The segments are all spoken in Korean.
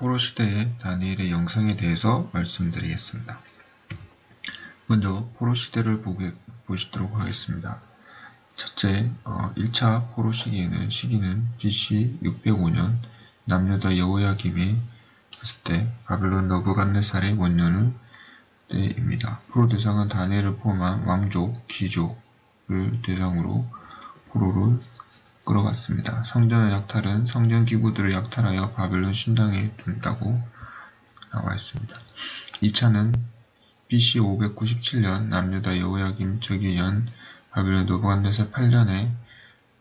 포로 시대의 다니엘의 영성에 대해서 말씀드리겠습니다. 먼저 포로 시대를 보게, 보시도록 하겠습니다. 첫째, 어, 1차 포로 시기에는 시기는 BC 605년 남유다 여호야김이 했을 때 바벨론 너부갓네살의 원년을 때입니다. 포로 대상은 다니엘을 포함한 왕족, 귀족을 대상으로 포로를 끌어갔습니다. 성전의 약탈은 성전 기구들을 약탈하여 바벨론 신당에 둔다고 나와 있습니다. 2차는 BC 597년 남유다 여호야김 즉위년 바벨론 노부간네살 8년에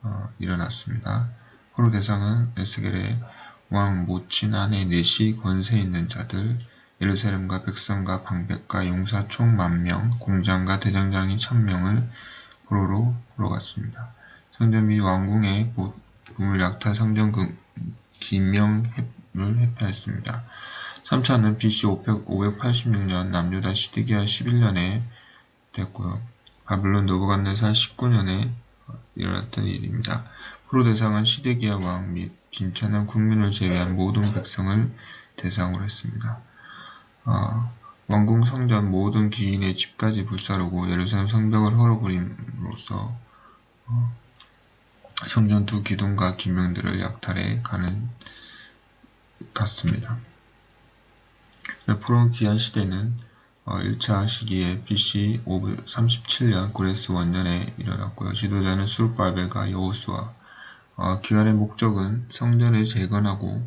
어, 일어났습니다. 포로 대상은 에스겔의 왕 모친 아내 넷이 권세 있는 자들, 예루살렘과 백성과 방백과 용사 총 만명, 공장과 대장장이 천명을 포로로 끌어갔습니다. 성전 및 왕궁의 보물 약탈 성전 기명을 회피했습니다. 3차는 BC 586년 남유다 시드기야 11년에 됐고요. 바블론 노부간네살 19년에 일어났던 일입니다. 프로 대상은 시드기야 왕 및 빈천한 국민을 제외한 모든 백성을 대상으로 했습니다. 어, 왕궁 성전 모든 기인의 집까지 불사르고 예루살렘 성벽을 헐어버림으로써 어, 성전 두 기둥과 기명들을 약탈해 가는 같습니다. 포로 기한 시대는 1차 어, 시기에 BC 537년 고레스 원년에 일어났고요. 지도자는 수르바벨과 여호수아. 어, 기한의 목적은 성전을 재건하고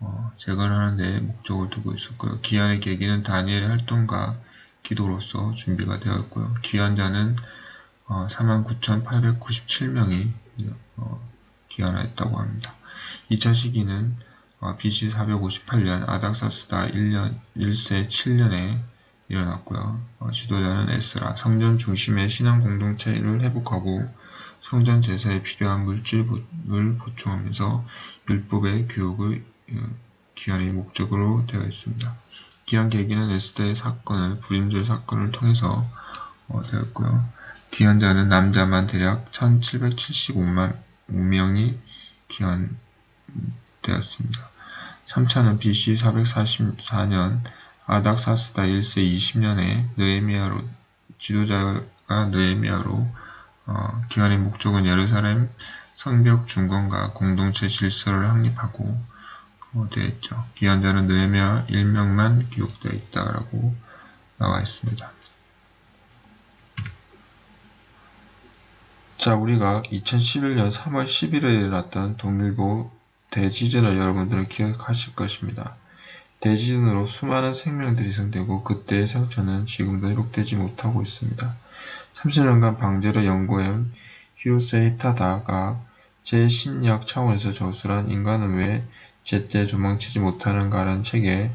어, 재건하는 데 목적을 두고 있었고요. 기한의 계기는 다니엘의 활동과 기도로서 준비가 되었고요. 기한자는 어, 49,897명이 어, 기한하였다고 합니다. 2차 시기는 어, BC 458년 아닥사스다 1년 1세 7년에 일어났고요. 어, 지도자는 에스라 성전 중심의 신앙 공동체를 회복하고 성전 제사에 필요한 물질을 보충하면서 율법의 교육을 어, 기한의 목적으로 되어 있습니다. 기한 계기는 에스더의 사건을 불임절 사건을 통해서 어, 되었고요. 기한자는 남자만 대략 1775만 5명이 기한되었습니다. 3차는 BC 444년 아닥사스다 1세 20년에 느에미아로 지도자가 느에미아로 어, 기한의 목적은 예루살렘 성벽 중건과 공동체 질서를 확립하고 어, 되어 있죠. 기한자는 느에미아 1명만 기록되어 있다라고 나와 있습니다. 자, 우리가 2011년 3월 11일에 일어났던 동일보 대지진을 여러분들은 기억하실 것입니다. 대지진으로 수많은 생명들이 희생되고 그때의 상처는 지금도 회복되지 못하고 있습니다. 30년간 방제를 연구한 히로세 히타다가 제 심리학 차원에서 저술한 인간은 왜 제때 도망치지 못하는가라는 책에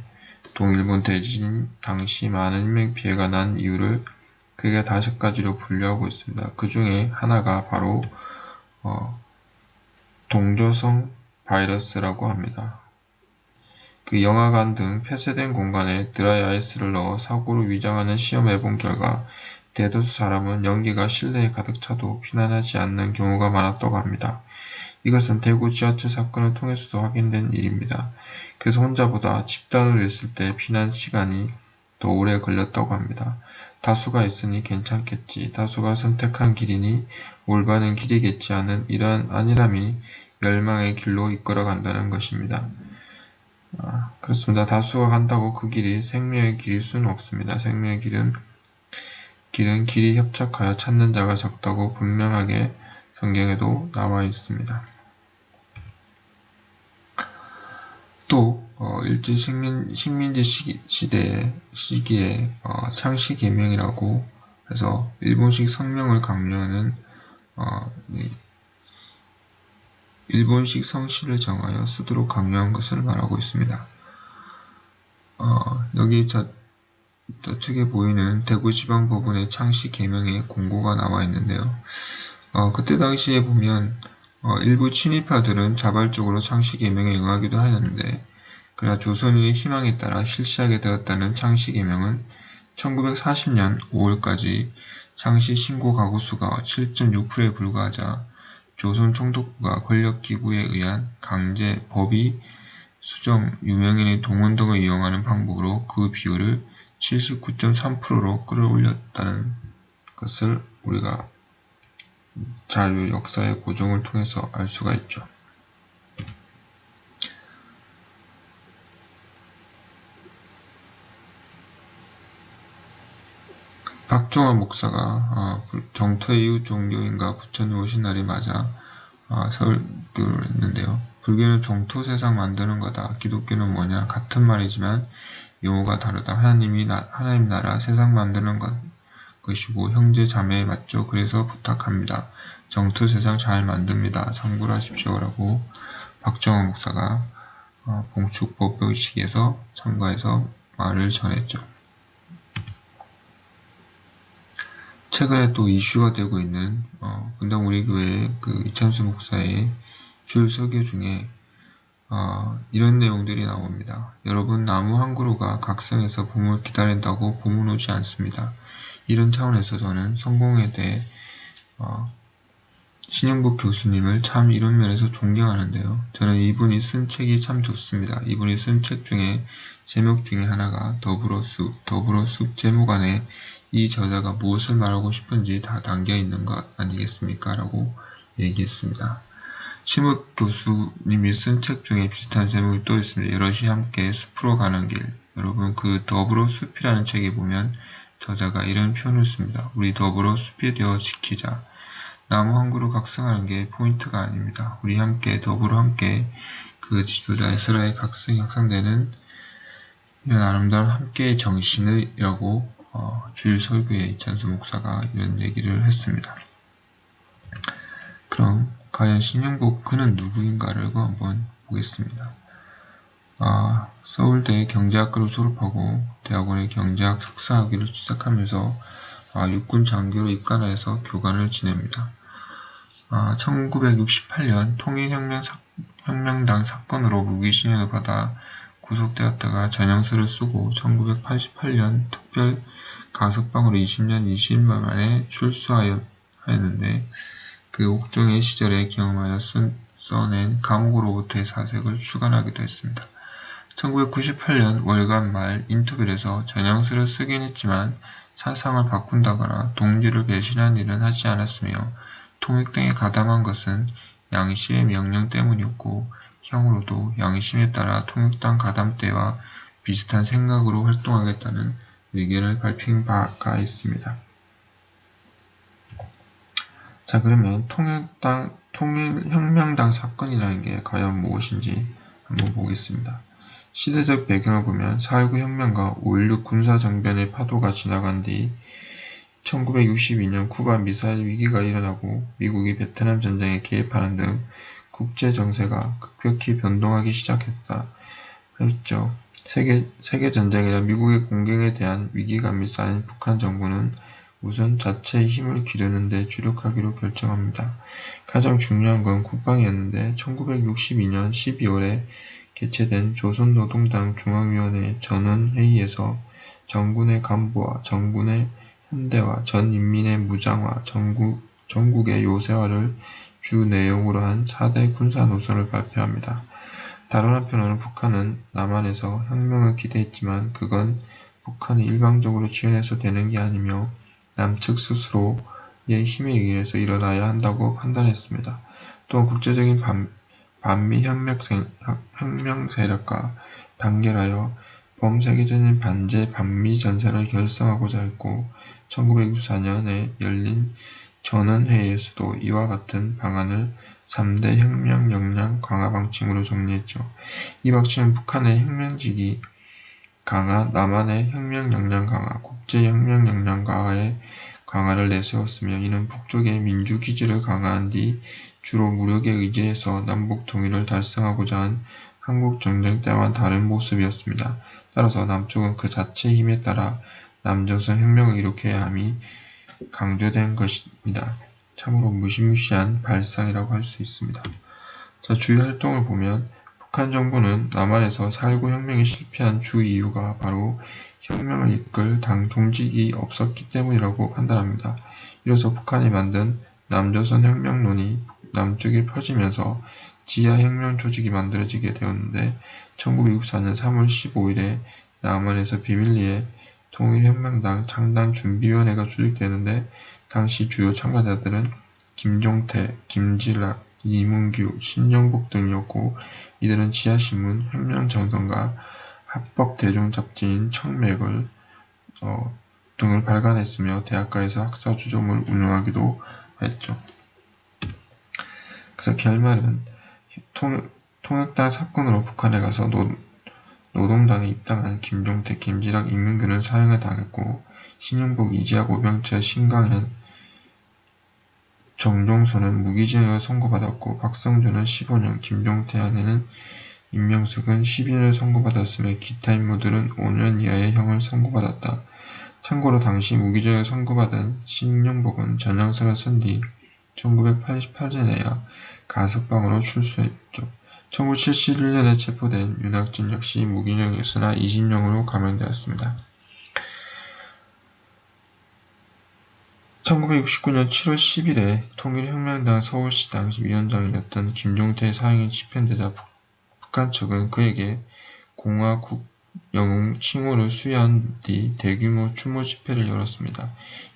동일본 대지진 당시 많은 인명피해가 난 이유를 크게 다섯 가지로 분류하고 있습니다. 그 중에 하나가 바로 어, 동조성 바이러스라고 합니다. 그 영화관 등 폐쇄된 공간에 드라이 아이스를 넣어 사고를 위장하는 시험해 본 결과 대다수 사람은 연기가 실내에 가득 차도 피난하지 않는 경우가 많았다고 합니다. 이것은 대구 지하철 사건을 통해서도 확인된 일입니다. 그래서 혼자보다 집단으로 있을 때 피난 시간이 더 오래 걸렸다고 합니다. 다수가 있으니 괜찮겠지. 다수가 선택한 길이니 올바른 길이겠지 하는 이러한 안일함이 멸망의 길로 이끌어 간다는 것입니다. 아, 그렇습니다. 다수가 간다고 그 길이 생명의 길일 수는 없습니다. 생명의 길은 길은 길이 협착하여 찾는 자가 적다고 분명하게 성경에도 나와 있습니다. 또 어, 일제 식민, 식민지 시기, 시대 시기에 어, 창씨 개명이라고 해서 일본식 성명을 강요하는 어, 일본식 성씨를 정하여 쓰도록 강요한 것을 말하고 있습니다. 어, 여기 저, 저측에 보이는 대구지방법원의 창씨 개명의 공고가 나와 있는데요. 어, 그때 당시에 보면 어, 일부 친일파들은 자발적으로 창씨 개명에 응하기도 하였는데 그러나 조선인의 희망에 따라 실시하게 되었다는 창씨 개명은 1940년 5월까지 창씨 신고 가구 수가 7.6%에 불과하자 조선 총독부가 권력기구에 의한 강제 법의 수정, 유명인의 동원 등을 이용하는 방법으로 그 비율을 79.3%로 끌어올렸다는 것을 우리가 자료 역사의 고정을 통해서 알 수가 있죠. 박종화 목사가 아, 정토 이후 종교인과 부처님 오신 날이 맞아 아, 설교를 했는데요. 불교는 정토 세상 만드는 거다. 기독교는 뭐냐? 같은 말이지만 용어가 다르다. 하나님이 나, 하나님 나라 세상 만드는 것, 것이고 형제 자매에 맞죠. 그래서 부탁합니다. 정토 세상 잘 만듭니다. 참고를 하십시오. 라고 박정호 목사가 어, 봉축법 의식에서 참가해서 말을 전했죠. 최근에 또 이슈가 되고 있는 어, 분당 우리 교회 그 이찬수 목사의 줄 설교 중에 어, 이런 내용들이 나옵니다. 여러분 나무 한 그루가 각성해서 봄을 기다린다고 봄은 오지 않습니다. 이런 차원에서 저는 성공에 대해 어, 신영복 교수님을 참 이런 면에서 존경하는데요. 저는 이분이 쓴 책이 참 좋습니다. 이분이 쓴 책 중에 제목 중에 하나가 더불어 숲, 더불어 숲 제목 안에 이 저자가 무엇을 말하고 싶은지 다 담겨 있는 것 아니겠습니까? 라고 얘기했습니다. 심욱 교수님이 쓴 책 중에 비슷한 제목이 또 있습니다. 여럿이 함께 숲으로 가는 길. 여러분 그 더불어 숲이라는 책에 보면 저자가 이런 표현을 씁니다. 우리 더불어 숲이 되어 지키자. 나무 한 그루 각성하는 게 포인트가 아닙니다. 우리 함께 더불어 함께 그 지도자 에스라의 각성이 확산되는 이런 아름다운 함께의 정신이라고 어, 주일 설교에 이찬수 목사가 이런 얘기를 했습니다. 그럼 과연 신영복 그는 누구인가를 한번 보겠습니다. 아, 서울대 경제학과를 졸업하고 대학원의 경제학 석사학위를 시작하면서 아, 육군 장교로 입관해서 교관을 지냅니다. 아, 1968년 통일혁명 당 사건으로 무기징역을 받아 구속되었다가 전형서를 쓰고 1988년 특별 가석방으로 20년 20만 만에 출소하였는데 그 옥중의 시절에 경험하여 쓴, 써낸 감옥으로부터의 사색을 주관하기도 했습니다. 1998년 월간 말 인터뷰에서 전형서를 쓰긴 했지만 사상을 바꾼다거나 동지를 배신한 일은 하지 않았으며 통역 등에 가담한 것은 양씨의 명령 때문이었고 향후로도 양심에 따라 통역당 가담대와 비슷한 생각으로 활동하겠다는 의견을 발표한 바가 있습니다. 자 그러면 통일당, 통일혁명당 사건이라는 게 과연 무엇인지 한번 보겠습니다. 시대적 배경을 보면 4.19 혁명과 5.16 군사정변의 파도가 지나간 뒤 1962년 쿠바 미사일 위기가 일어나고 미국이 베트남 전쟁에 개입하는 등 국제 정세가 급격히 변동하기 시작했다. 했죠. 세계, 세계 전쟁이나 미국의 공격에 대한 위기감이 쌓인 북한 정부는 우선 자체의 힘을 기르는 데 주력하기로 결정합니다. 가장 중요한 건 국방이었는데 1962년 12월에 개최된 조선노동당 중앙위원회 전원회의에서 정군의 간부와 정군의 현대화, 전 인민의 무장화, 전국, 전국의 요새화를 주 내용으로 한 4대 군사 노선을 발표합니다. 다른 한편으로는 북한은 남한에서 혁명을 기대했지만 그건 북한이 일방적으로 지원해서 되는 게 아니며 남측 스스로의 힘에 의해서 일어나야 한다고 판단했습니다. 또한 국제적인 반, 반미 혁명 세력과 단결하여 범세계적인 반제 반미 전선을 결성하고자 했고 1964년에 열린 전원회의에서도 이와 같은 방안을 3대 혁명 역량 강화 방침으로 정리했죠. 이 방침은 북한의 혁명직이 강화, 남한의 혁명 역량 강화, 국제 혁명 역량 강화에 강화를 내세웠으며 이는 북쪽의 민주 기지를 강화한 뒤 주로 무력에 의지해서 남북 통일을 달성하고자 한 한국 전쟁 때와는 다른 모습이었습니다. 따라서 남쪽은 그 자체의 힘에 따라 남조선 혁명을 일으켜야 함이 강조된 것입니다. 참으로 무시무시한 발상이라고 할 수 있습니다. 자, 주요 활동을 보면 북한 정부는 남한에서 4.19 혁명이 실패한 주 이유가 바로 혁명을 이끌 당 종직이 없었기 때문이라고 판단합니다. 이로써 북한이 만든 남조선 혁명론이 남쪽에 퍼지면서 지하혁명 조직이 만들어지게 되었는데 1964년 3월 15일에 남한에서 비밀리에 통일혁명당 창당준비위원회가 조직되는데 당시 주요 참가자들은 김종태, 김질락, 이문규, 신영복 등이었고 이들은 지하신문 혁명정선과 합법대중잡지인 청맥을 어, 등을 발간했으며 대학가에서 학사주점을 운영하기도 했죠. 그래서 결말은 통, 통역당 사건으로 북한에 가서 노, 노동당에 입당한 김종태, 김지락, 임문규는 사형을 당했고 신영복, 이지학, 오병철, 신강현, 정종선은 무기징역을 선고받았고 박성준은 15년, 김종태 아내는 임명숙은 12년을 선고받았으며 기타 인물들은 5년 이하의 형을 선고받았다. 참고로 당시 무기징역을 선고받은 신영복은 전향선을 쓴 뒤 1988년에야 가석방으로 출소했죠. 1971년에 체포된 윤학진 역시 무기징역이었으나 20년으로 감형되었습니다. 1969년 7월 10일에 통일혁명당 서울시 당시 위원장이었던 김종태 사형이 집행되자 북한 측은 그에게 공화국 영웅 칭호를 수여한 뒤 대규모 추모 집회를 열었습니다.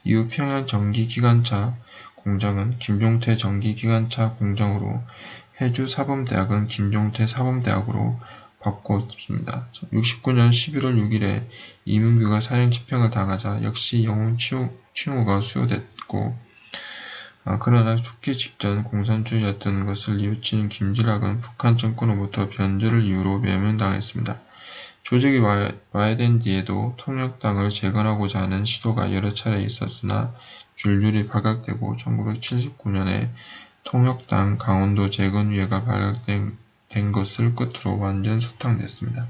이후 평양 전기기관차 공장은 김종태 전기기관차 공장으로 해주 사범대학은 김종태 사범대학으로 바꿨습니다. 69년 11월 6일에 이문규가 사형 집행을 당하자 역시 영웅 칭호가 수여됐고 아, 그러나 죽기 직전 공산주의였던 것을 뉘우치는 김지락은 북한 정권으로부터 변절을 이유로 매면당했습니다. 조직이 와야 된 뒤에도 통역당을 재건하고자 하는 시도가 여러 차례 있었으나 줄줄이 발각되고 1979년에 통역당 강원도 재건위회가 발각된 것을 끝으로 완전 소탕됐습니다.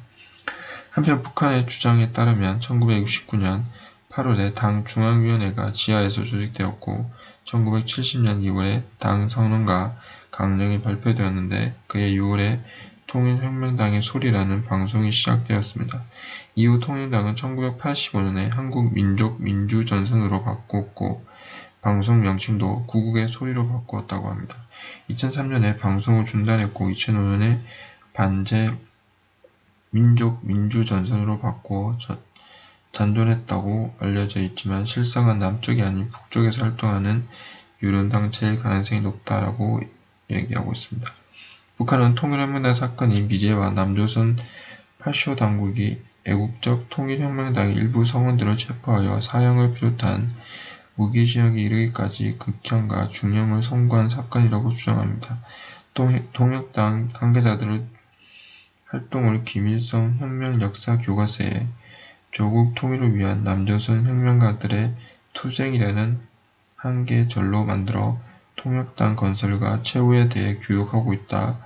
한편 북한의 주장에 따르면 1969년 8월에 당 중앙위원회가 지하에서 조직되었고 1970년 2월에 당 선언과 강령이 발표되었는데 그해 6월에 통일혁명당의 소리라는 방송이 시작되었습니다. 이후 통일당은 1985년에 한국민족민주전선으로 바꿨고 방송 명칭도 구국의 소리로 바꾸었다고 합니다. 2003년에 방송을 중단했고 2005년에 반제 민족 민주 전선으로 바꾸어 잔존했다고 알려져 있지만 실상은 남쪽이 아닌 북쪽에서 활동하는 유론단체일 가능성이 높다라고 얘기하고 있습니다. 북한은 통일혁명당 사건이 미제와 남조선 파쇼 당국이 애국적 통일혁명당의 일부 성원들을 체포하여 사형을 비롯한 무기징역에 이르기까지 극형과 중형을 선고한 사건이라고 주장합니다. 통역당 관계자들의 활동을 김일성 혁명 역사 교과서에 조국 통일을 위한 남조선 혁명가들의 투쟁이라는 한계절로 만들어 통역당 건설과 최후에 대해 교육하고 있다.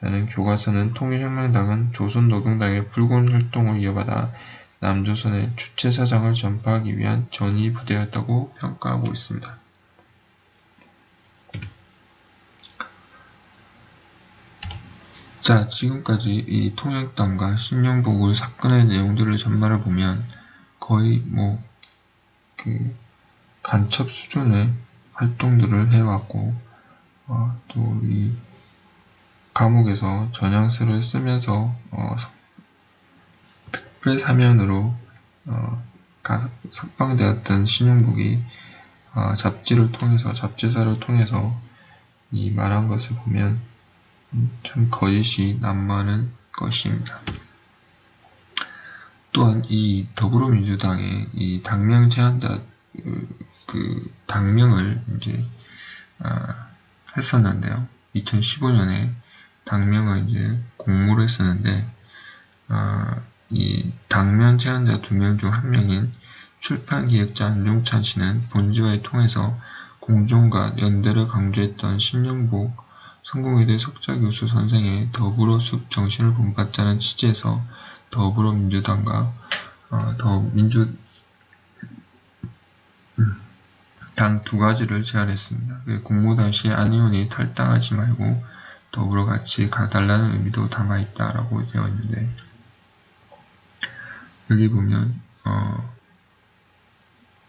라는 교과서는 통일혁명당은 조선노동당의 붉은 활동을 이어받아 남조선의 주체 사상을 전파하기 위한 전위 부대였다고 평가하고 있습니다. 자, 지금까지 이 통역당과 신영복을 사건의 내용들을 전말을 보면 거의 뭐, 그, 간첩 수준의 활동들을 해왔고, 어, 또이 감옥에서 전향서를 쓰면서, 어, 특별 사면으로, 어, 석방되었던 신영복이, 어, 잡지를 통해서, 잡지사를 통해서 이 말한 것을 보면, 참 거짓이 난무하는 것입니다. 또한 이 더불어민주당의 이 당명 제한자 그, 그 당명을 이제 아, 했었는데요. 2015년에 당명을 이제 공모를 했었는데 아, 이 당면 제한자 두 명 중 한 명인 출판기획자 안종찬 씨는 본지와의 통해서 공정과 연대를 강조했던 신영복 성공회대 석자교수 선생의 더불어숲 정신을 본받자는 취지에서 더불어민주당과 어, 더민주 단두 가지를 제안했습니다. 그 공모 당시 안 의원이 탈당하지 말고 더불어 같이 가달라는 의미도 담아있다라고 되어 있는데 여기 보면 어,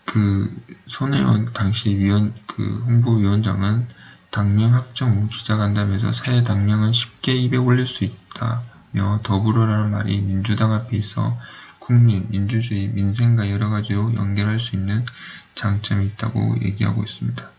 그 손혜원 당시 위원 그 홍보위원장은 당명 확정 후 기자간담회에서 사회 당명은 쉽게 입에 올릴 수 있다며 더불어라는 말이 민주당 앞에 있어 국민, 민주주의, 민생과 여러 가지로 연결할 수 있는 장점이 있다고 얘기하고 있습니다.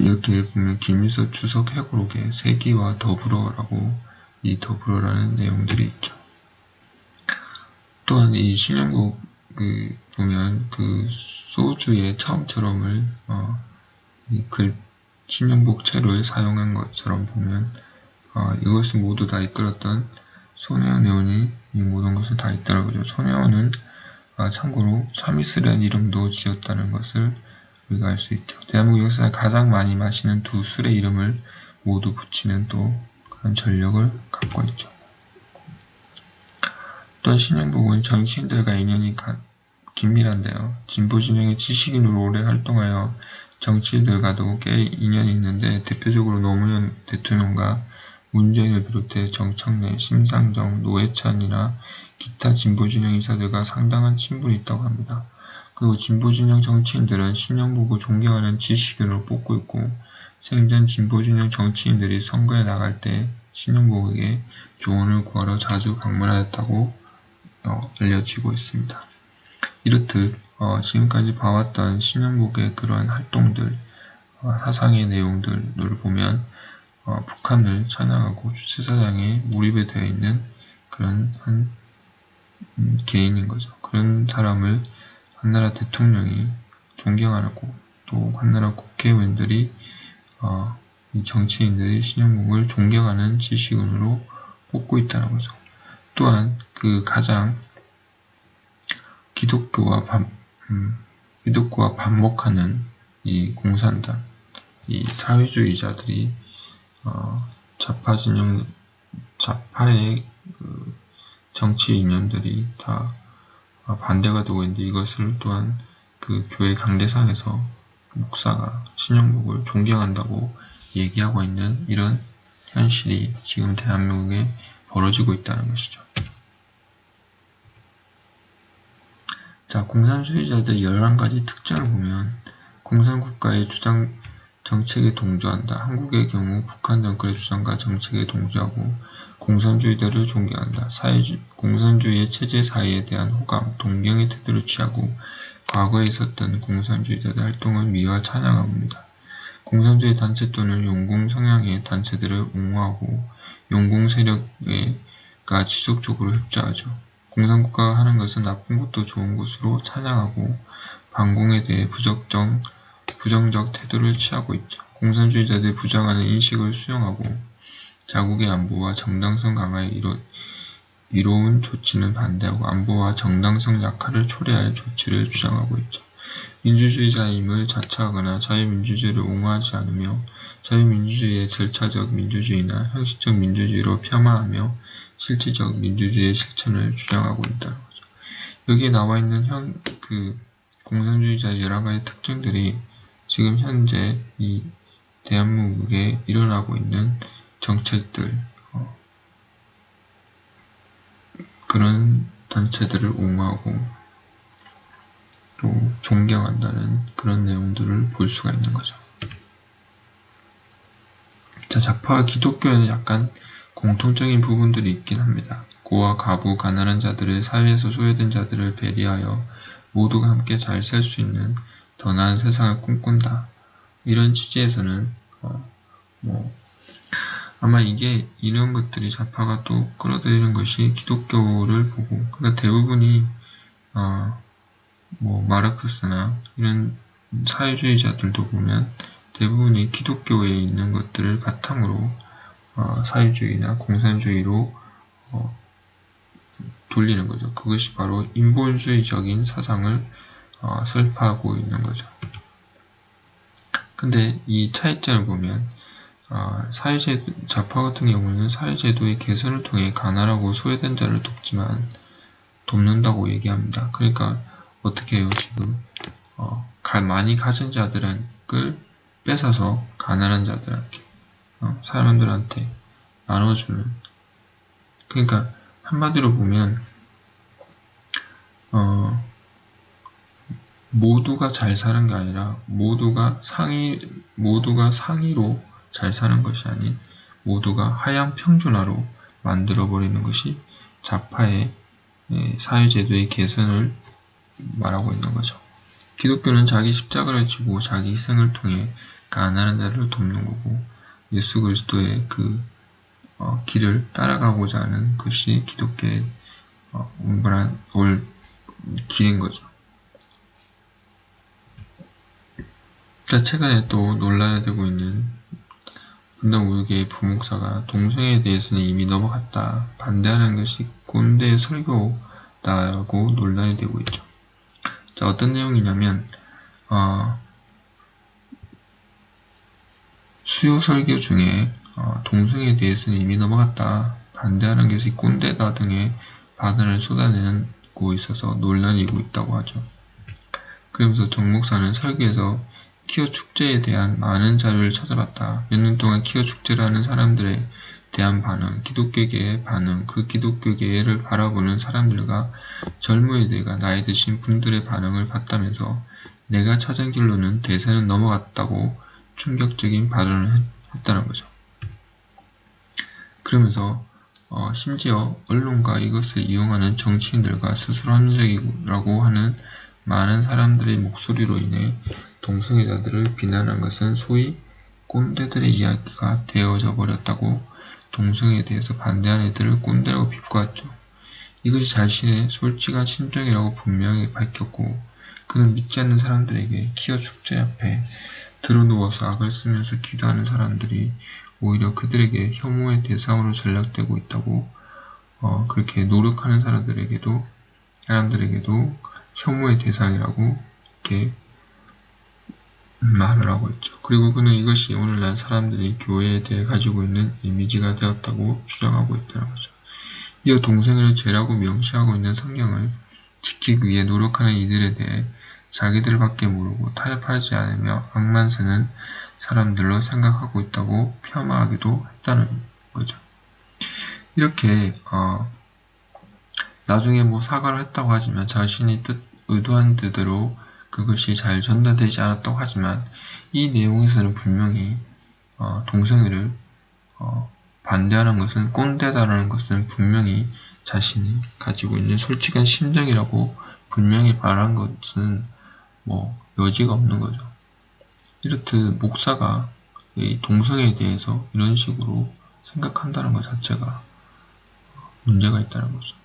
이렇게 보면 김일성 추석 회고록에 세기와 더불어라고 이 더불어라는 내용들이 있죠. 또한 이 신영국 그 보면 그 소주의 처음처럼을 어, 이글 신영복 채로에 사용한 것처럼 보면 어, 이것을 모두 다 이끌었던 손혜원 의원이 이 모든 것을 다 있더라고요. 손혜원은 아, 참고로 참이슬이라는 이름도 지었다는 것을 우리가 알 수 있죠. 대한민국 역사에 가장 많이 마시는 두 술의 이름을 모두 붙이는 또 그런 전력을 갖고 있죠. 또한 신영복은 정치인들과 인연이 긴밀한데요. 진보 진영의 지식인으로 오래 활동하여 정치인들과도 꽤 인연이 있는데 대표적으로 노무현 대통령과 문재인을 비롯해 정청래, 심상정, 노회찬이나 기타 진보 진영 인사들과 상당한 친분이 있다고 합니다. 그리고 진보진영 정치인들은 신영복을 존경하는 지식인으로 뽑고 있고 생전 진보진영 정치인들이 선거에 나갈 때 신영복에게 조언을 구하러 자주 방문하였다고 어, 알려지고 있습니다. 이렇듯 어, 지금까지 봐왔던 신영복의 그러한 활동들, 어, 사상의 내용들을 보면 어, 북한을 찬양하고 주체사상에 몰입이 되어 있는 그런 한 음, 개인인 거죠. 그런 사람을 한나라 대통령이 존경하고 또 한나라 국회의원들이 어, 이 정치인들이 신영국을 존경하는 지식인으로 뽑고 있다는 거죠. 또한 그 가장 기독교와 반, 음, 기독교와 반목하는 이 공산당, 이 사회주의자들이 어, 좌파 진영, 좌파의 그 정치 이념들이 다 반대가 되고 있는데 이것을 또한 그 교회 강대상에서 목사가 신영복을 존경한다고 얘기하고 있는 이런 현실이 지금 대한민국에 벌어지고 있다는 것이죠. 자, 공산주의자들 11가지 특징을 보면 공산국가의 주장 정책에 동조한다. 한국의 경우 북한 정권의 주장과 정책에 동조하고 공산주의자를 존경한다. 사회주, 공산주의의 체제 사회에 대한 호감, 동경의 태도를 취하고 과거에 있었던 공산주의자들의 활동을 미화 찬양합니다. 공산주의 단체 또는 용공 성향의 단체들을 옹호하고 용공 세력과 지속적으로 협조하죠. 공산국가가 하는 것은 나쁜 것도 좋은 것으로 찬양하고 반공에 대해 부적정, 부정적 태도를 취하고 있죠. 공산주의자들이 부정하는 인식을 수용하고 자국의 안보와 정당성 강화에 이루, 이로운 조치는 반대하고 안보와 정당성 약화를 초래할 조치를 주장하고 있죠. 민주주의자임을 자처하거나 자유민주주의를 옹호하지 않으며 자유민주주의의 절차적 민주주의나 형식적 민주주의로 폄하하며 실질적 민주주의의 실천을 주장하고 있다는 거죠. 여기에 나와 있는 현, 그 공산주의자의 여러 가지 특징들이 지금 현재 이 대한민국에 일어나고 있는 정책들, 어, 그런 단체들을 옹호하고 또 존경한다는 그런 내용들을 볼 수가 있는 거죠. 자, 자파와 기독교에는 약간 공통적인 부분들이 있긴 합니다. 고와 가부, 가난한 자들을 사회에서 소외된 자들을 배려하여 모두가 함께 잘 살 수 있는 더 나은 세상을 꿈꾼다. 이런 취지에서는 어, 뭐 아마 이게 이런 것들이 좌파가 또 끌어들이는 것이 기독교를 보고 그러니까 대부분이 어, 뭐 마르크스나 이런 사회주의자들도 보면 대부분이 기독교에 있는 것들을 바탕으로 어, 사회주의나 공산주의로 어, 돌리는 거죠. 그것이 바로 인본주의적인 사상을 어, 설파하고 있는 거죠. 근데 이 차이점을 보면 어, 사회제 좌파 같은 경우는 사회제도의 개선을 통해 가난하고 소외된 자를 돕지만 돕는다고 얘기합니다. 그러니까 어떻게 해요 지금 어, 많이 가진 자들을 뺏어서 가난한 자들한테 어, 사람들한테 나눠주는 그러니까 한마디로 보면 어, 모두가 잘 사는 게 아니라 모두가 상위 모두가 상위로 잘 사는 것이 아닌 모두가 하향 평준화로 만들어 버리는 것이 좌파의 예, 사회제도의 개선을 말하고 있는 거죠. 기독교는 자기 십자가를 지고 자기 희생을 통해 가난한 자를 돕는 거고 예수 그리스도의 그 어, 길을 따라가고자 하는 것이 기독교의 어, 운반한 올 길인 거죠. 자, 최근에 또 논란이 되고 있는 분당 우유계의 부목사가 동성애에 대해서는 이미 넘어갔다. 반대하는 것이 꼰대 설교다라고 논란이 되고 있죠. 자, 어떤 내용이냐면 어, 수요 설교 중에 어, 동성애에 대해서는 이미 넘어갔다. 반대하는 것이 꼰대다 등의 발언을 쏟아내고 있어서 논란이고 있다고 하죠. 그러면서 정 목사는 설교에서 키어 축제에 대한 많은 자료를 찾아봤다. 몇 년 동안 키어 축제를 하는 사람들에 대한 반응, 기독교계의 반응, 그 기독교계를 바라보는 사람들과 젊은이들과 나이 드신 분들의 반응을 봤다면서 내가 찾은 길로는 대세는 넘어갔다고 충격적인 발언을 했다는 거죠. 그러면서 어, 심지어 언론과 이것을 이용하는 정치인들과 스스로 합리적이라고 하는 많은 사람들의 목소리로 인해 동성애자들을 비난한 것은 소위 꼰대들의 이야기가 되어져 버렸다고 동성애에 대해서 반대한 애들을 꼰대라고 비꼬았죠. 이것이 자신의 솔직한 심정이라고 분명히 밝혔고 그는 믿지 않는 사람들에게 키어 축제 앞에 드러누워서 악을 쓰면서 기도하는 사람들이 오히려 그들에게 혐오의 대상으로 전락되고 있다고 어, 그렇게 노력하는 사람들에게도 사람들에게도 혐오의 대상이라고 이렇게 말을 하고 있죠. 그리고 그는 이것이 오늘날 사람들이 교회에 대해 가지고 있는 이미지가 되었다고 주장하고 있다는 거죠. 이어 동생을 죄라고 명시하고 있는 성경을 지키기 위해 노력하는 이들에 대해 자기들밖에 모르고 타협하지 않으며 악만 쓰는 사람들로 생각하고 있다고 폄하하기도 했다는 거죠. 이렇게 어, 나중에 뭐 사과를 했다고 하지만 자신이 뜻 의도한 뜻대로 그것이 잘 전달되지 않았다고 하지만 이 내용에서는 분명히 어, 동성애를 어, 반대하는 것은 꼰대다라는 것은 분명히 자신이 가지고 있는 솔직한 심정이라고 분명히 말한 것은 뭐 여지가 없는 거죠. 이렇듯 목사가 이 동성애에 대해서 이런 식으로 생각한다는 것 자체가 문제가 있다는 거죠.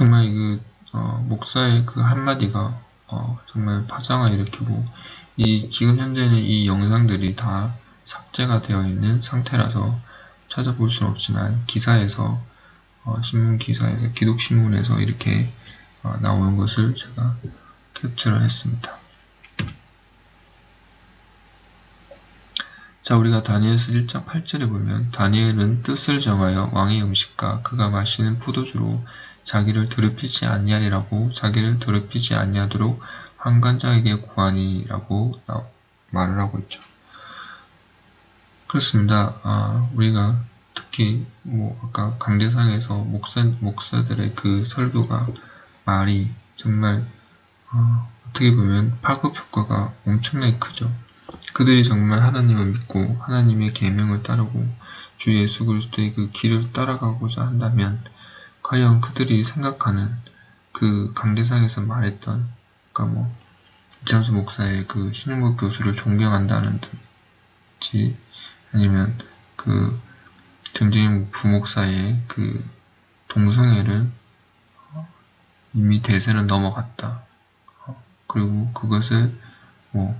정말 그 어, 목사의 그 한마디가 어, 정말 파장을 일으키고 이 지금 현재는 이 영상들이 다 삭제가 되어 있는 상태라서 찾아볼 수는 없지만 기사에서 어, 신문 기사에서 기독신문에서 이렇게 어, 나오는 것을 제가 캡처를 했습니다. 자 우리가 다니엘서 1장 8절에 보면 다니엘은 뜻을 정하여 왕의 음식과 그가 마시는 포도주로 자기를 더럽히지 아니하리라고 자기를 더럽히지 아니하도록 환관자에게 구하니라고 말을 하고 있죠. 그렇습니다. 아, 우리가 특히 뭐 아까 강대상에서 목사 목사들의 그 설교가 말이 정말 어, 떻게 보면 파급 효과가 엄청나게 크죠. 그들이 정말 하나님을 믿고 하나님의 계명을 따르고 주 예수 그리스도의 그 길을 따라가고자 한다면 과연 그들이 생각하는 그 강대상에서 말했던 그러니까 뭐 이창수 목사의 그 신흥국 교수를 존경한다는 듯이 아니면 그 정재인 부목사의 그 동성애를 이미 대세는 넘어갔다. 그리고 그것을 뭐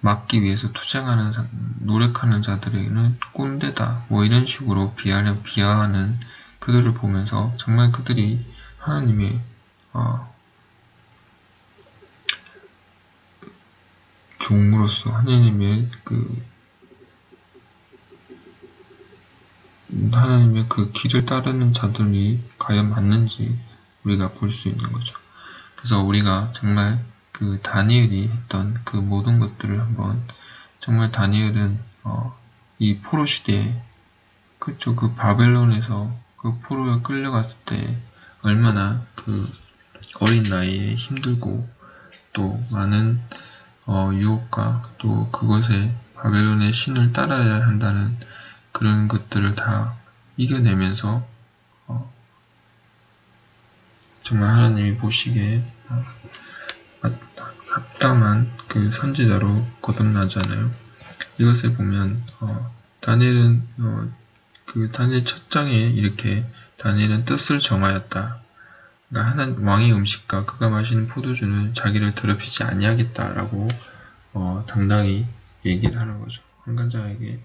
막기 위해서 투쟁하는 노력하는 자들에게는 꼰대다. 뭐 이런 식으로 비하는 비하하는 그들을 보면서 정말 그들이 하나님의 어, 종으로서 하나님의 그 하나님의 그 길을 따르는 자들이 과연 맞는지 우리가 볼 수 있는 거죠. 그래서 우리가 정말 그 다니엘이 했던 그 모든 것들을 한번 정말 다니엘은 어, 이 포로 시대에 그쵸 그 바벨론에서 그 포로에 끌려갔을 때 얼마나 그 어린 나이에 힘들고 또 많은 어, 유혹과 또 그것에 바벨론의 신을 따라야 한다는 그런 것들을 다 이겨내면서 어, 정말 하나님이 보시기에 어, 합당한 그 선지자로 거듭나잖아요. 이것을 보면 어, 다니엘은 어, 그 다니엘 첫 장에 이렇게 다니엘은 뜻을 정하였다. 그러니까 하나님 왕의 음식과 그가 마시는 포도주는 자기를 더럽히지 아니하겠다라고 어, 당당히 얘기를 하는 거죠. 한간장에게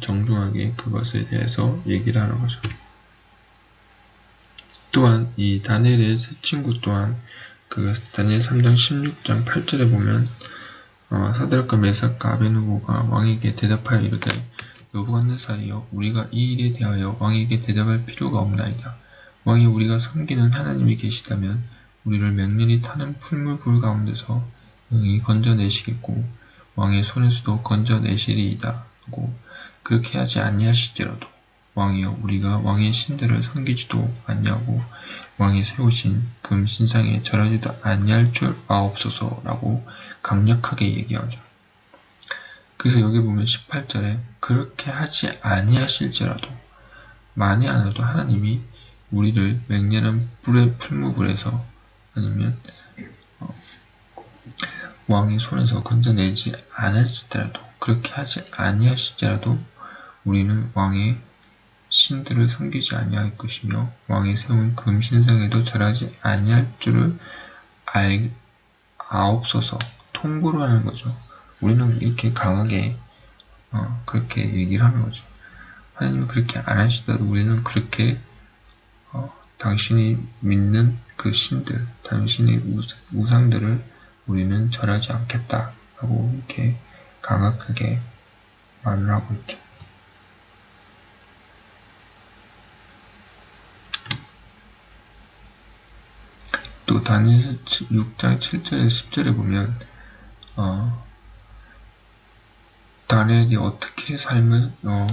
정중하게 그것에 대해서 얘기를 하는 거죠. 또한 이 다니엘의 새 친구 또한 그 다니엘 3장 16장 8절에 보면 어, 사드락과 메삭과 아베누고가 왕에게 대답하여 이르되 여부갓네살이여 우리가 이 일에 대하여 왕에게 대답할 필요가 없나이다. 왕이 우리가 섬기는 하나님이 계시다면 우리를 맹렬히 타는 풀물불 가운데서 응이 건져내시겠고 왕의 손에서도 건져내시리이다 하고 그렇게 하지 아니하실지라도 왕이여 우리가 왕의 신들을 섬기지도 아니하고 왕이 세우신 금 신상에 절하지도 아니할 줄 아옵소서라고 강력하게 얘기하죠. 그래서 여기 보면 18절에 그렇게 하지 아니하실지라도 많이 안 해도 하나님이 우리를 맹렬한 불의 풀무불에서 아니면 어, 왕의 손에서 건져내지 않았을지라도 그렇게 하지 아니하실지라도 우리는 왕의 신들을 섬기지 아니할 것이며 왕이 세운 금신상에도 절하지 아니할 줄을 알 아옵소서 통보를 하는 거죠. 우리는 이렇게 강하게 어, 그렇게 얘기를 하는 거죠. 하나님은 그렇게 안 하시더라도 우리는 그렇게 어, 당신이 믿는 그 신들, 당신의 우상들을 우리는 절하지 않겠다 라고 이렇게 강하게 말을 하고 있죠. 또 다니엘 6장 7절에 10절에 보면 어, 다니엘이 어떻게 삶을 어,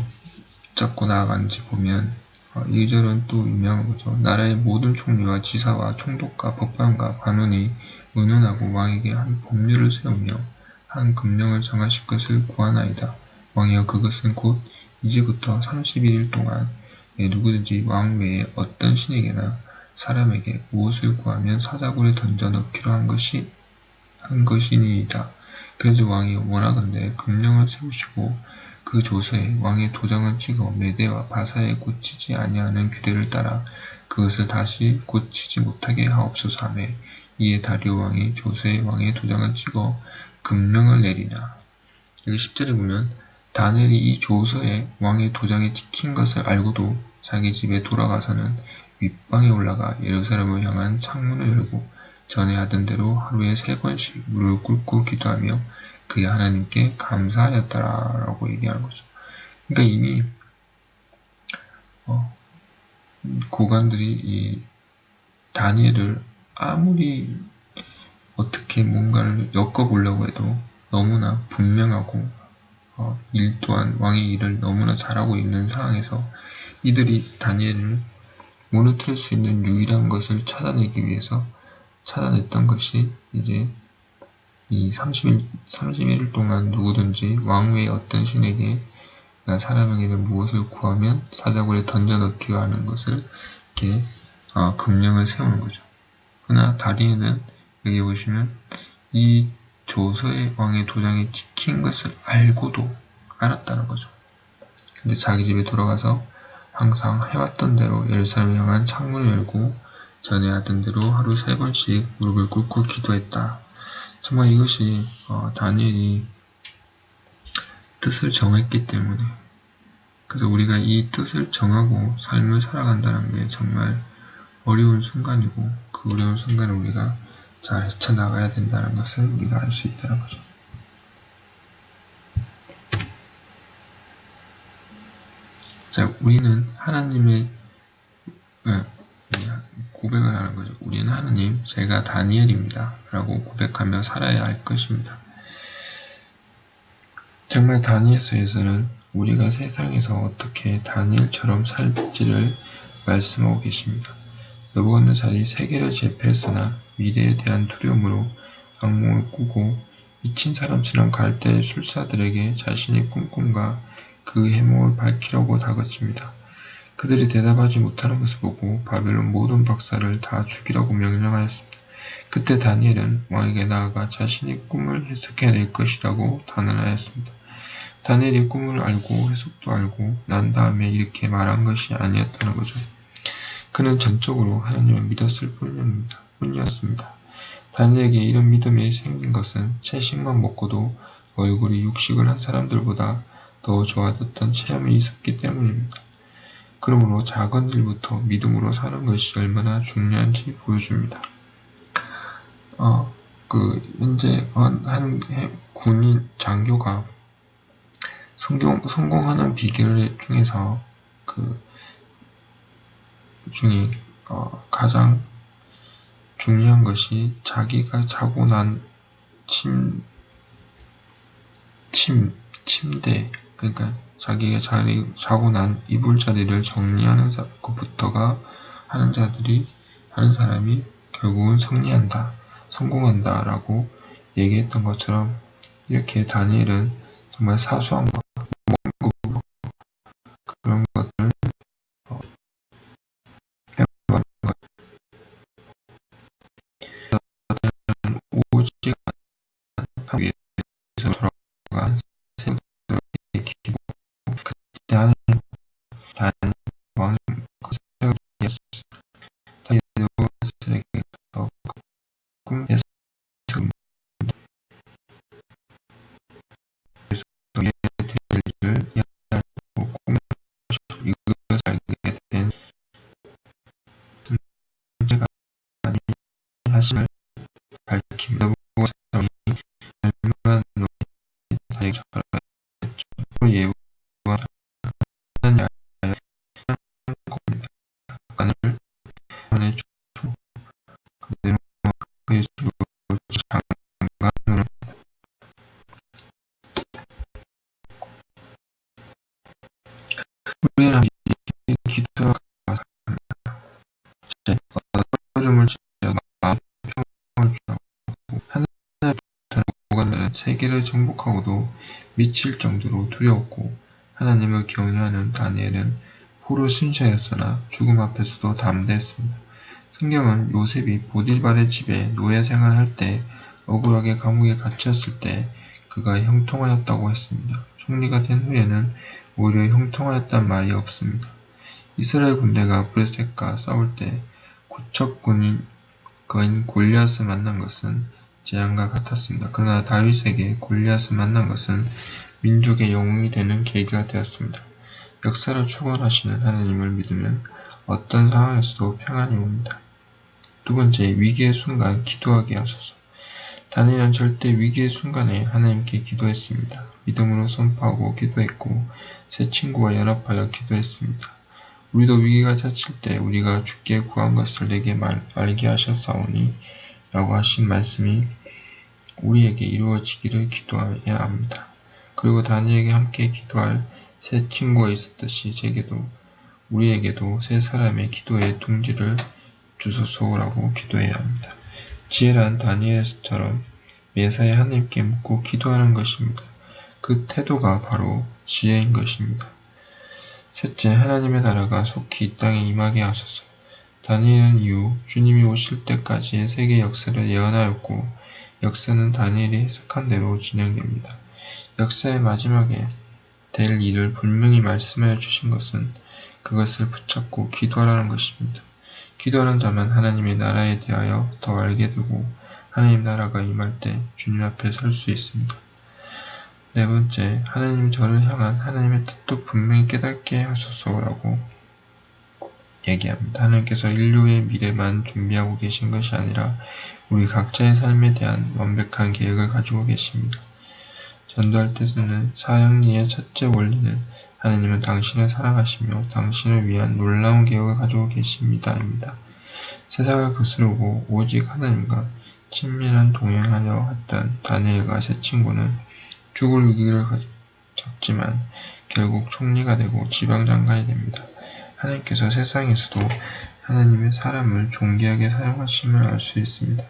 잡고 나아가는지 보면 어, 1절은 또 유명한 거죠. 나라의 모든 총리와 지사와 총독과 법관과 관원이 의논하고 왕에게 한 법률을 세우며 한 금령을 정하실 것을 구하나이다. 왕이여 그것은 곧 이제부터 31일 동안 누구든지 왕 외에 어떤 신에게나 사람에게 무엇을 구하면 사자굴에 던져 넣기로 한 것이 한 것이니이다. 그래서 왕이 원하건대 금령을 세우시고 그 조서에 왕의 도장을 찍어 메대와 바사에 고치지 아니하는 규례를 따라 그것을 다시 고치지 못하게 하옵소서 하며 이에 다리오 왕이 조서에 왕의 도장을 찍어 금령을 내리나. 여기 10절에 보면 다니엘이 이 조서에 왕의 도장이 찍힌 것을 알고도 자기 집에 돌아가서는 윗방에 올라가 예루살렘을 향한 창문을 열고 전에 하던 대로 하루에 세 번씩 무릎을 꿇고 기도하며 그의 하나님께 감사하였다라고 얘기하는 거죠. 그러니까 이미 어, 고관들이 이 다니엘을 아무리 어떻게 뭔가를 엮어보려고 해도 너무나 분명하고 어, 일 또한 왕의 일을 너무나 잘하고 있는 상황에서 이들이 다니엘을 무너뜨릴 수 있는 유일한 것을 찾아내기 위해서 찾아냈던 것이 이제 이 30일, 31일 동안 누구든지 왕외의 어떤 신에게 사람에게 무엇을 구하면 사자굴에 던져넣기로 하는 것을 이렇게 어, 금령을 세우는 거죠. 그러나 다리에는 여기 보시면 이 조서의 왕의 도장이 찍힌 것을 알고도 알았다는 거죠. 근데 자기 집에 돌아가서 항상 해왔던 대로 예루살렘을 향한 창문을 열고 전에 하던 대로 하루 세 번씩 무릎을 꿇고 기도했다. 정말 이것이 어, 다니엘이 뜻을 정했기 때문에 그래서 우리가 이 뜻을 정하고 삶을 살아간다는 게 정말 어려운 순간이고 그 어려운 순간을 우리가 잘 헤쳐나가야 된다는 것을 우리가 알 수 있다는 거죠. 자, 우리는 하나님의 네, 고백을 하는 거죠. 우리는 하느님, 제가 다니엘입니다. 라고 고백하며 살아야 할 것입니다. 정말 다니엘서에서는 우리가 세상에서 어떻게 다니엘처럼 살지를 말씀하고 계십니다. 너부갓네살이 세계를 제패했으나 미래에 대한 두려움으로 악몽을 꾸고 미친 사람처럼 갈대의 술사들에게 자신의 꿈꿈과 그 해몽을 밝히려고 다그칩니다. 그들이 대답하지 못하는 것을 보고 바벨론 모든 박사를 다 죽이라고 명령하였습니다. 그때 다니엘은 왕에게 나아가 자신의 꿈을 해석해낼 것이라고 단언하였습니다. 다니엘이 꿈을 알고 해석도 알고 난 다음에 이렇게 말한 것이 아니었다는 거죠. 그는 전적으로 하나님을 믿었을 뿐이었습니다. 다니엘에게 이런 믿음이 생긴 것은 채식만 먹고도 얼굴이 육식을 한 사람들보다 더 좋아졌던 체험이 있었기 때문입니다. 그러므로 작은 일부터 믿음으로 사는 것이 얼마나 중요한지 보여줍니다. 어, 그, 현재 한, 한 군인 장교가 성공, 성공하는 비결 중에서 그, 중에, 어, 가장 중요한 것이 자기가 자고 난 침, 침, 침대, 그러니까 자기가 자리, 자고 난 이불 자리를 정리하는 것부터가 하는 자들이, 하는 사람이 결국은 승리한다, 성공한다 라고 얘기했던 것처럼 이렇게 다니엘은 정말 사소한 것, 세계를 정복하고도 미칠 정도로 두려웠고 하나님을 경외하는 다니엘은 포로 순샤였으나 죽음 앞에서도 담대했습니다. 성경은 요셉이 보딜발의 집에 노예 생활할 때 억울하게 감옥에 갇혔을 때 그가 형통하였다고 했습니다. 총리가 된 후에는 오히려 형통하였단 말이 없습니다. 이스라엘 군대가 브레셋과 싸울 때 고척군인 거인 골리앗을 만난 것은 재앙과 같았습니다. 그러나 다윗에게 골리앗을 만난 것은 민족의 영웅이 되는 계기가 되었습니다. 역사를 축원하시는 하나님을 믿으면 어떤 상황에서도 평안이 옵니다. 두 번째, 위기의 순간 기도하게 하소서. 다니엘은 절대 위기의 순간에 하나님께 기도했습니다. 믿음으로 선포하고 기도했고 새 친구와 연합하여 기도했습니다. 우리도 위기가 닥칠 때 우리가 주께 구한 것을 내게 말, 알게 하셨사오니 라고 하신 말씀이 우리에게 이루어지기를 기도해야 합니다. 그리고 다니엘에게 함께 기도할 새 친구가 있었듯이 제게도 우리에게도 새 사람의 기도의 둥지를 주소서라고 기도해야 합니다. 지혜란 다니엘처럼 매사에 하나님께 묻고 기도하는 것입니다. 그 태도가 바로 지혜인 것입니다. 셋째, 하나님의 나라가 속히 이 땅에 임하게 하소서. 다니엘은 이후 주님이 오실 때까지의 세계 역사를 예언하였고 역사는 다니엘이 해석한 대로 진행됩니다. 역사의 마지막에 될 일을 분명히 말씀하여 주신 것은 그것을 붙잡고 기도하라는 것입니다. 기도하는 자만 하나님의 나라에 대하여 더 알게 되고 하나님 나라가 임할 때 주님 앞에 설 수 있습니다. 네 번째, 하나님 저를 향한 하나님의 뜻도 분명히 깨닫게 하소서라고 얘기합니다. 하나님께서 인류의 미래만 준비하고 계신 것이 아니라 우리 각자의 삶에 대한 완벽한 계획을 가지고 계십니다. 전도할 때 쓰는 사형리의 첫째 원리는 하나님은 당신을 사랑하시며 당신을 위한 놀라운 계획을 가지고 계십니다입니다. 세상을 거스르고 오직 하나님과 친밀한 동행하려 했던 다니엘과 세 친구는 죽을 위기를 겪지만 결국 총리가 되고 지방장관이 됩니다. 하나님께서 세상에서도 하나님의 사람을 존귀하게 사용하심을 알 수 있습니다.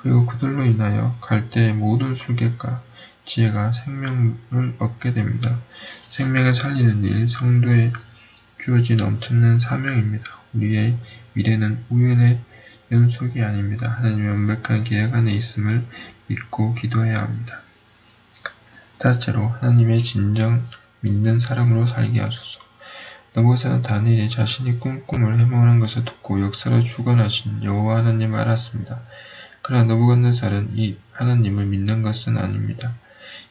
그리고 그들로 인하여 갈대의 모든 술객과 지혜가 생명을 얻게 됩니다. 생명을 살리는 일, 성도에 주어진 엄청난 사명입니다. 우리의 미래는 우연의 연속이 아닙니다. 하나님의 완벽한 계획 안에 있음을 믿고 기도해야 합니다. 다째로 하나님의 진정 믿는 사람으로 살게 하소서. 너보사는 다니엘이 자신이 꿈꿈을 해몽하는 것을 듣고 역사를 주관하신 여호와 하나님을 알았습니다. 그러나 너부갓네살은 이 하나님을 믿는 것은 아닙니다.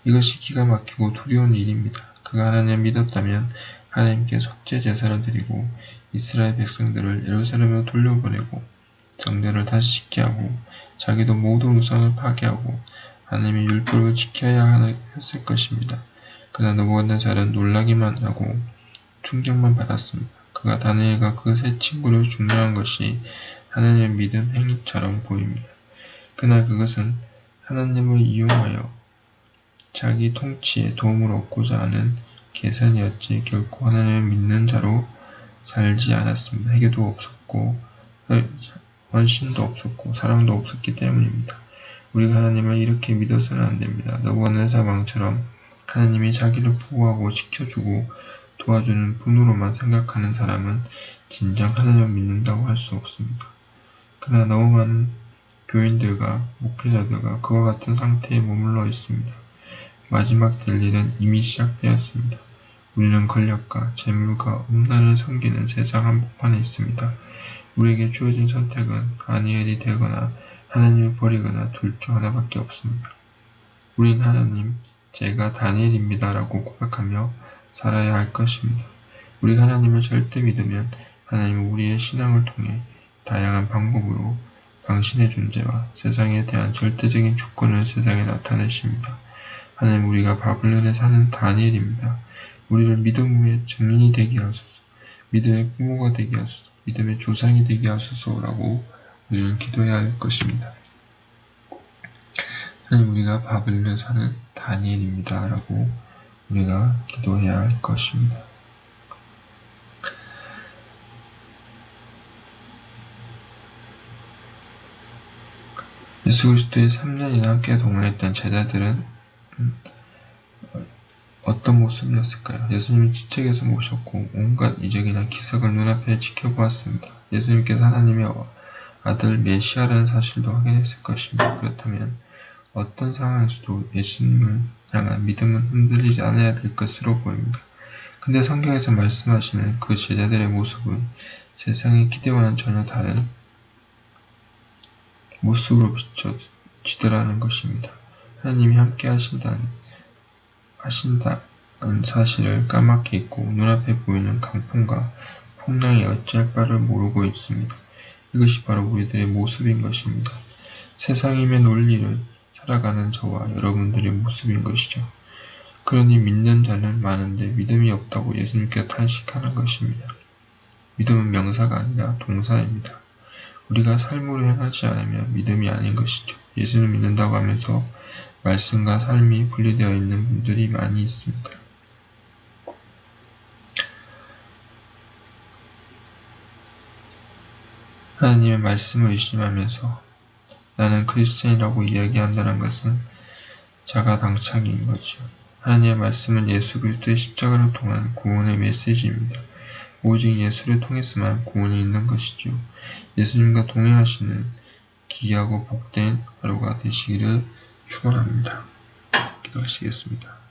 이것이 기가 막히고 두려운 일입니다. 그가 하나님을 믿었다면 하나님께 속죄 제사를 드리고 이스라엘 백성들을 예루살렘으로 돌려보내고 정전을 다시 짓게 하고 자기도 모든 우상을 파괴하고 하나님의 율법을 지켜야 했을 것입니다. 그러나 너부갓네살은 놀라기만 하고 충격만 받았습니다. 그가 다니엘과 그 세 친구를 중요한 것이 하나님의 믿음 행위처럼 보입니다. 그러나 그것은 하나님을 이용하여 자기 통치에 도움을 얻고자 하는 계산이었지 결코 하나님을 믿는 자로 살지 않았습니다. 회개도 없었고 원신도 없었고 사랑도 없었기 때문입니다. 우리가 하나님을 이렇게 믿어서는 안 됩니다. 너부갓네살 왕처럼 하나님이 자기를 보호하고 지켜주고 도와주는 분으로만 생각하는 사람은 진정 하나님을 믿는다고 할 수 없습니다. 그러나 너무 많은 교인들과 목회자들과 그와 같은 상태에 머물러 있습니다. 마지막 될 일은 이미 시작되었습니다. 우리는 권력과 재물과 음란을 섬기는 세상 한복판에 있습니다. 우리에게 주어진 선택은 아니엘이 되거나 하나님을 버리거나 둘 중 하나밖에 없습니다. 우린 하나님, 제가 다니엘입니다 라고 고백하며 살아야 할 것입니다. 우리 하나님을 절대 믿으면 하나님은 우리의 신앙을 통해 다양한 방법으로 당신의 존재와 세상에 대한 절대적인 주권을 세상에 나타내십니다. 하나님 우리가 바블론에 사는 다니엘입니다. 우리를 믿음의 증인이 되게 하소서. 믿음의 부모가 되게 하소서. 믿음의 조상이 되게 하소서라고 우리는 기도해야 할 것입니다. 하나님 우리가 바블론에 사는 다니엘입니다. 라고 우리가 기도해야 할 것입니다. 예수 그리스도의 3년이나 함께 동행했던 제자들은 어떤 모습이었을까요? 예수님이 지책에서 모셨고 온갖 이적이나 기적을 눈앞에 지켜보았습니다. 예수님께서 하나님의 아들 메시아라는 사실도 확인했을 것입니다. 그렇다면 어떤 상황에서도 예수님을 향한 믿음은 흔들리지 않아야 될 것으로 보입니다. 근데 성경에서 말씀하시는 그 제자들의 모습은 세상의 기대와는 전혀 다른 모습으로 비춰지더라는 것입니다. 하나님이 함께 하신다는, 하신다는 사실을 까맣게 잊고 눈앞에 보이는 강풍과 풍랑이 어찌할 바를 모르고 있습니다. 이것이 바로 우리들의 모습인 것입니다. 세상임의 논리를 살아가는 저와 여러분들의 모습인 것이죠. 그러니 믿는 자는 많은데 믿음이 없다고 예수님께서 탄식하는 것입니다. 믿음은 명사가 아니라 동사입니다. 우리가 삶으로 행하지 않으면 믿음이 아닌 것이죠. 예수를 믿는다고 하면서 말씀과 삶이 분리되어 있는 분들이 많이 있습니다. 하나님의 말씀을 의심하면서 나는 크리스천이라고 이야기한다는 것은 자가 당착인 거죠. 하나님의 말씀은 예수 그리스도의 십자가를 통한 구원의 메시지입니다. 오직 예수를 통해서만 구원이 있는 것이죠. 예수님과 동행하시는 기이하고 복된 하루가 되시기를 축원합니다. 기도하시겠습니다.